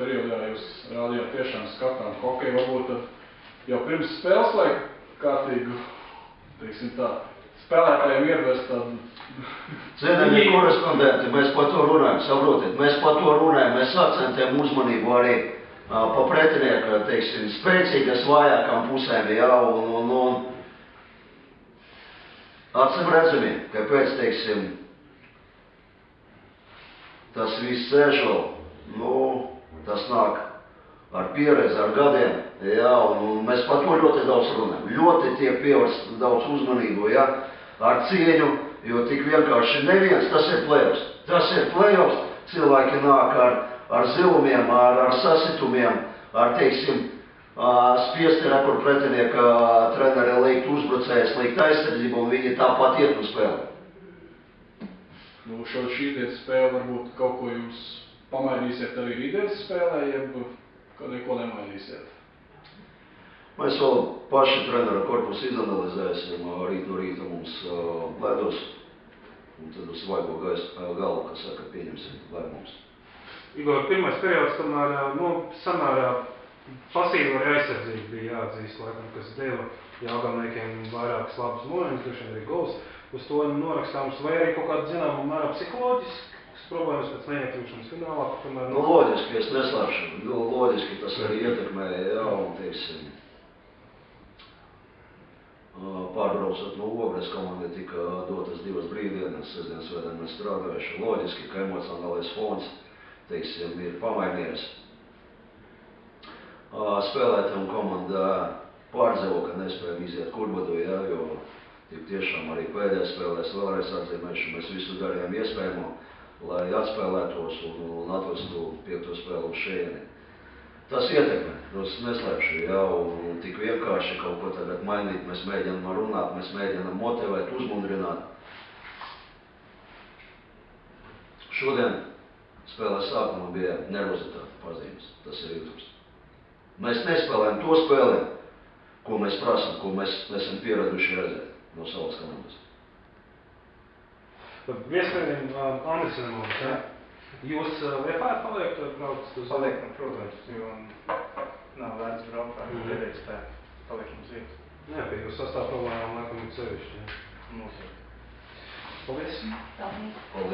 periodā jūs rādījāt tiešām skatām hokeju, varbūt tad jau pirms spēles vajag kārtīgu, teiksim tā, spēlētājiem iedvest tādu Cienējamie korespondenti, mēs par to runājam, saprotiet, mēs par to runājam, mēs akcentējam uzmanību arī pa pretinieku, teiksim, spēcīgas vājākām pusēm, jā, un, un, un acim redzami, kāpēc, teiksim, tas viss sēžo, nu, tas nāk ar pieredzi, ar gadiem, jā, un, mēs par to ļoti daudz runājam, ļoti tiek pievērst daudz uzmanību, jā, ar cieņu, jo tik vienkārši neviens, tas ir plēvs. Tas ir plēvs, cilvēki nāk ar, ar zilumiem, ar, ar sasitumiem, ar, teiksim, spiesti rekord pretinieka treneri likt uzbrucējs, likt aizsardzību, un viņi tāpat iet uz spēli. Nu, šo šī dienas spēle varbūt kaut ko jūs pamainīsiet arī rītdienas spēlē, jeb ka neko nemainīsiet. Mēs vēl paši treneru korpusu izanalizēsim rīt no rīta mums uh, ledus, un tad uz vaigo galvu, kas saka, pieņemsim lēmumus. Igor, pirmais periods tomēr, nu, samērā pasīva arī aizsardzība bija jāatzīst, laikam, kas deva jāgamniekiem vairākas labas momentus, droši vien arī gols. Uz to norakstāms, vai arī kaut kāda zināmā mērā psiholoģiskas problēmas pēc neiekļūšanas finālā, tomēr, Nu, loģiski, es neslēpšu, nu, loģiski tas arī ietekmēja, jā, un, teiksim, pārbraucot no Ogres, komandai tika dotas divas brīvdienas, sestdienas vēdā mēs strādājuši, loģiski, ka emocionālais fons, teiksim, ir pamainījies. Spēlētājiem komanda pārdzīvo, ka nespējam iziet kurbadu, jā, jo tik tiešām arī pēdējās spēlēs vēlreiz atzīmēšu, mēs visu darījām iespējamo, lai atspēlētos un, un atvestu piekto spēlu uz šejieni. Tas ietekmē, tas neslēpšu, jā, un, un tik vienkārši kaut ko tagad mainīt, mēs mēģinām runāt, mēs mēģinām motivēt, uzmundrināt. Šodien spēlēs sākumā bija nervozitāte pazīmes, tas ir jūtams. Mēs nespēlējam to spēli, ko mēs prasam, ko mēs esam pieraduši redzēt no savas komandas. Viesmēģinājumi Andersenam mums, ja? Jūs ā, Liepājā paliekat, braucat uz... Paliekam, protams, jo nav vērts braukt ar Mhm. pēdējais spēku. Paliekam uz vietas. Jā, pie jūs sastāv problēmām, laikam, ir sevišķi, ja? Noteikti. Paldies! Paldies. Paldies!